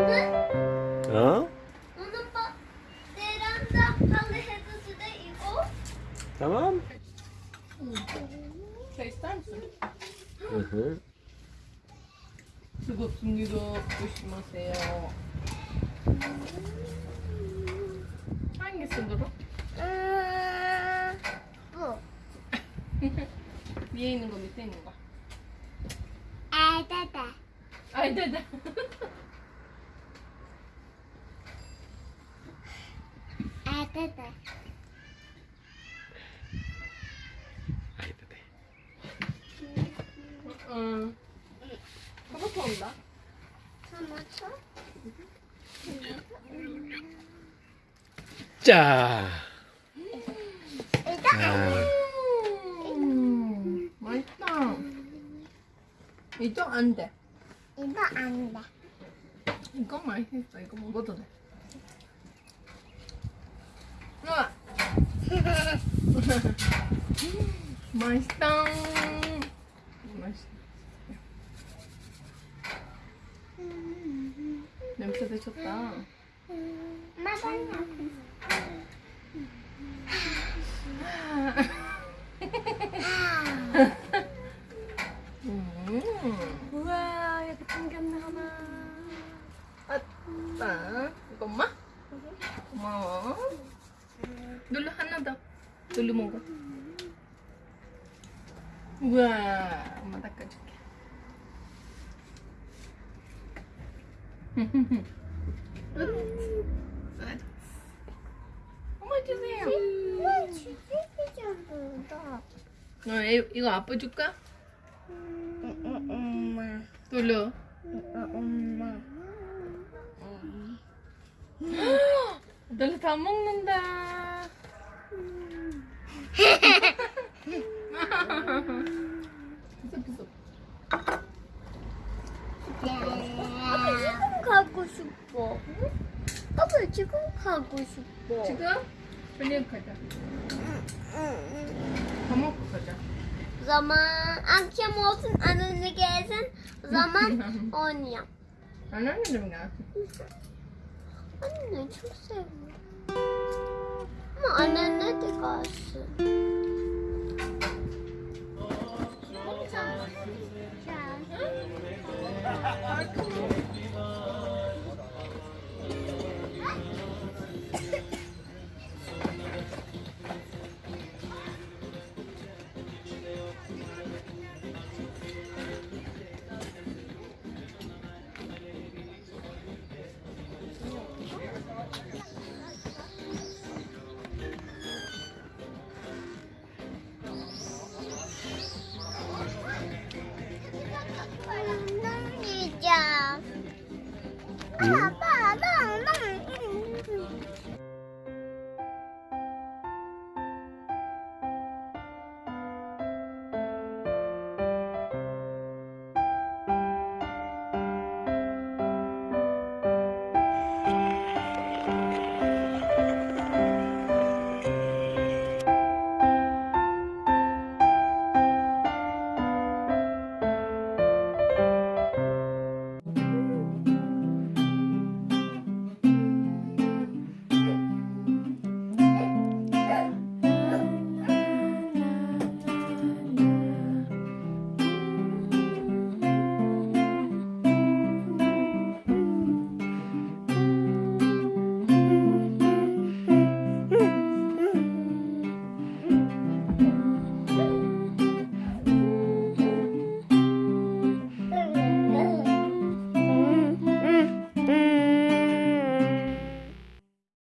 나는? 어? 봐. 베란다 하드 해도 돼, 이거? Tamam. Çay ister misin? Hı hı. 뜨겁습니다. 조심하세요. Hangisi Duru? 음, 뭐? 위에 있는 거 밑에 있는 거? 아다다. 아이 네네. 아다다. Ay bebe. 응. 토마토 온다. 토마토? 자. 이거 음, 맛있다. 이쪽 안 돼. 이거 안 돼. 이거 맛있어. 이거 먹어도 돼. 우와. 맛있다. 맛있다. 냄새 되셨다. 맛있나? 음. 우와, 여기 생겼네 하나. 아빠, 이거 엄마? 고마워. 눌러 하나 더. 눌러 먹어. 우와, 엄마 닦아줄게. 엄마 주세요. 나 주세요. 어, 이- 이거 아빠 줄까? 엄마. 눌러. 엄마. 너네 다 먹는다. 비슷비슷. 아빠 지금 가고 싶어. 아빠 지금 가고 싶어. 지금? 빨리 가자. 밥 먹고 가자. Zaman akşam olsun anneanne gelsin. Zaman oynayalım. 안하는 가. Anne çok seviyorum. もうあれ出てかす。 응?